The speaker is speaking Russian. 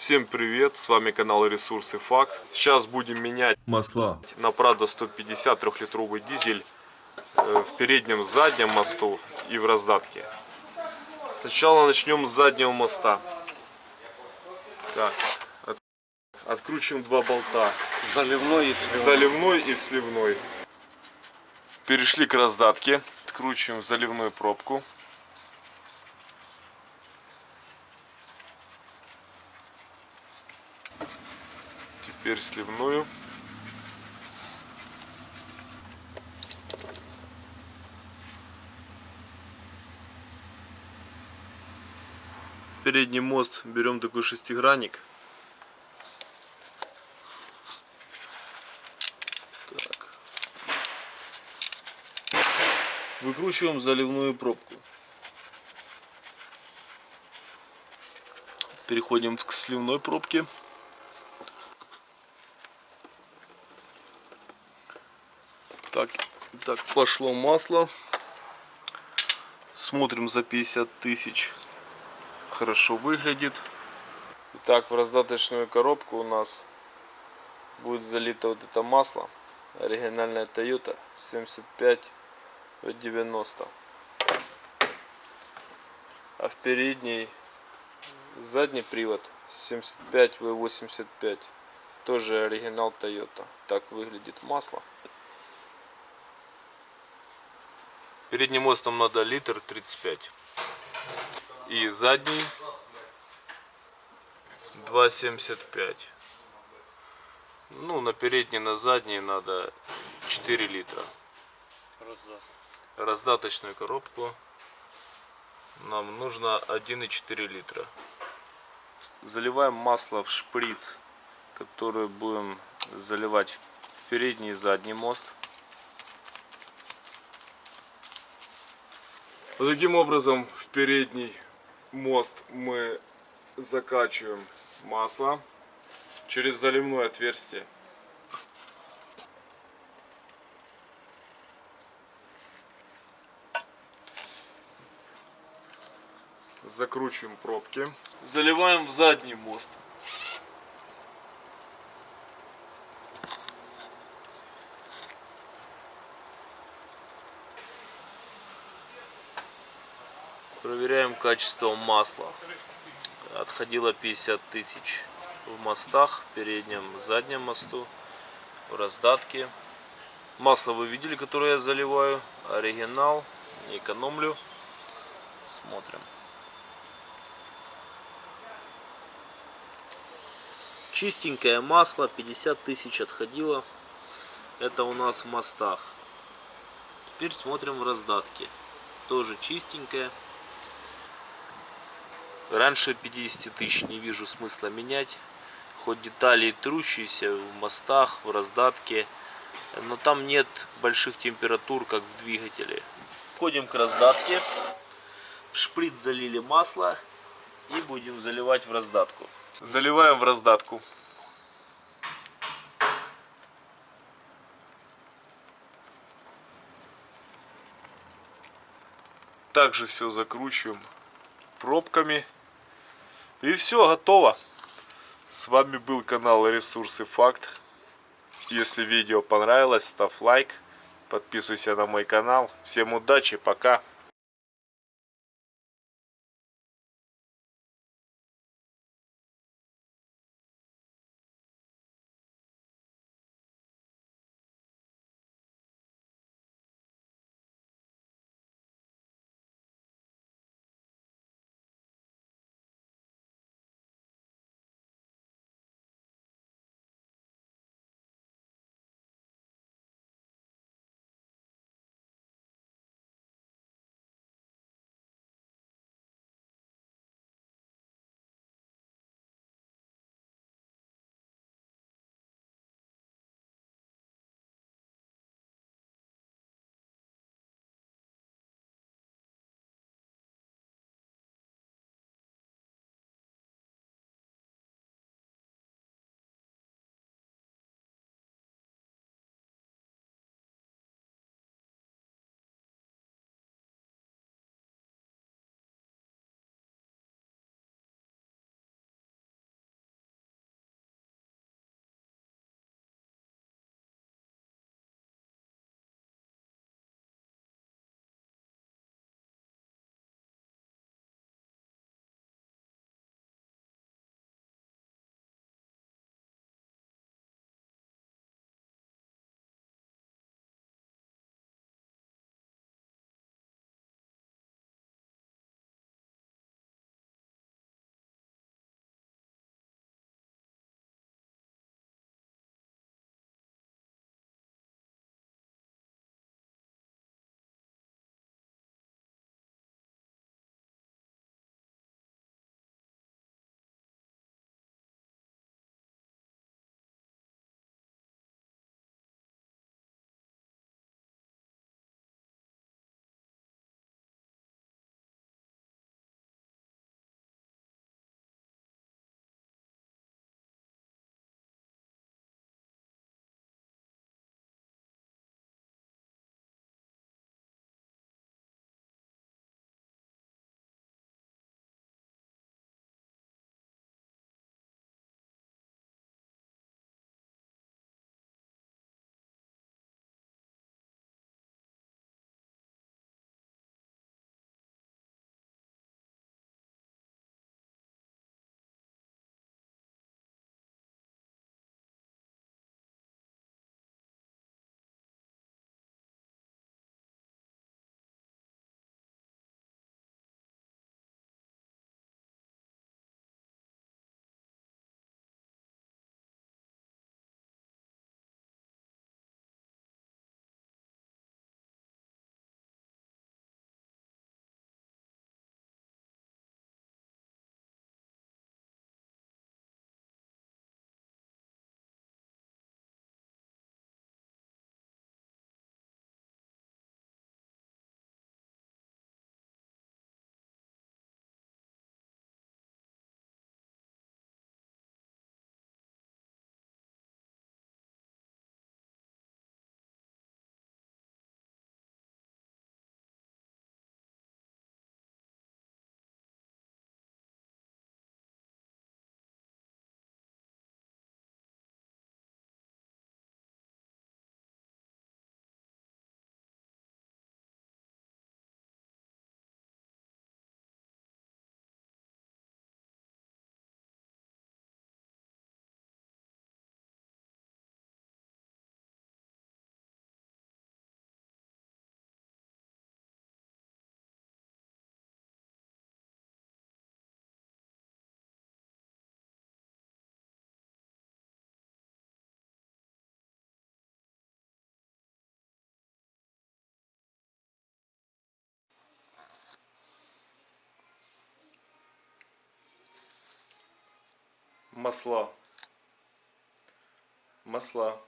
Всем привет, с вами канал Ресурсы Факт. Сейчас будем менять Масла. на Prado 150 трехлитровый дизель э, в переднем заднем мосту и в раздатке. Сначала начнем с заднего моста. Так, от- откручиваем два болта. Заливной и сливной. Заливной и сливной. Перешли к раздатке. Откручиваем заливную пробку. Теперь сливную. Передний мост берем такой шестигранник. Так. Выкручиваем заливную пробку. Переходим к сливной пробке. Так, так пошло масло. Смотрим за 50 тысяч. Хорошо выглядит. Итак, в раздаточную коробку у нас будет залито вот это масло. Оригинальная Toyota 75 в 90. А в передней задний привод 75 в 85. Тоже оригинал Toyota. Так выглядит масло. Передним мостом надо литр 35. И задний 2,75. Ну, на передний, на задний надо 4 литра. Раздат. Раздаточную коробку нам нужно 1,4 литра. Заливаем масло в шприц, который будем заливать в передний и задний мост. Вот таким образом в передний мост мы закачиваем масло через заливное отверстие. Закручиваем пробки. Заливаем в задний мост. Проверяем качество масла. Отходило 50 тысяч в мостах, переднем, заднем мосту, в раздатке. Масло вы видели, которое я заливаю. Оригинал, не экономлю. Смотрим. Чистенькое масло, 50 тысяч отходило. Это у нас в мостах. Теперь смотрим в раздатке. Тоже чистенькое. Раньше 50 тысяч не вижу смысла менять. Хоть детали трущиеся в мостах, в раздатке. Но там нет больших температур, как в двигателе. Входим к раздатке. В шприц залили масло. И будем заливать в раздатку. Заливаем в раздатку. Также все закручиваем пробками. И все, готово. С вами был канал Ресурсы Факт. Если видео понравилось, ставь лайк. Подписывайся на мой канал. Всем удачи, пока. Масла. Масла.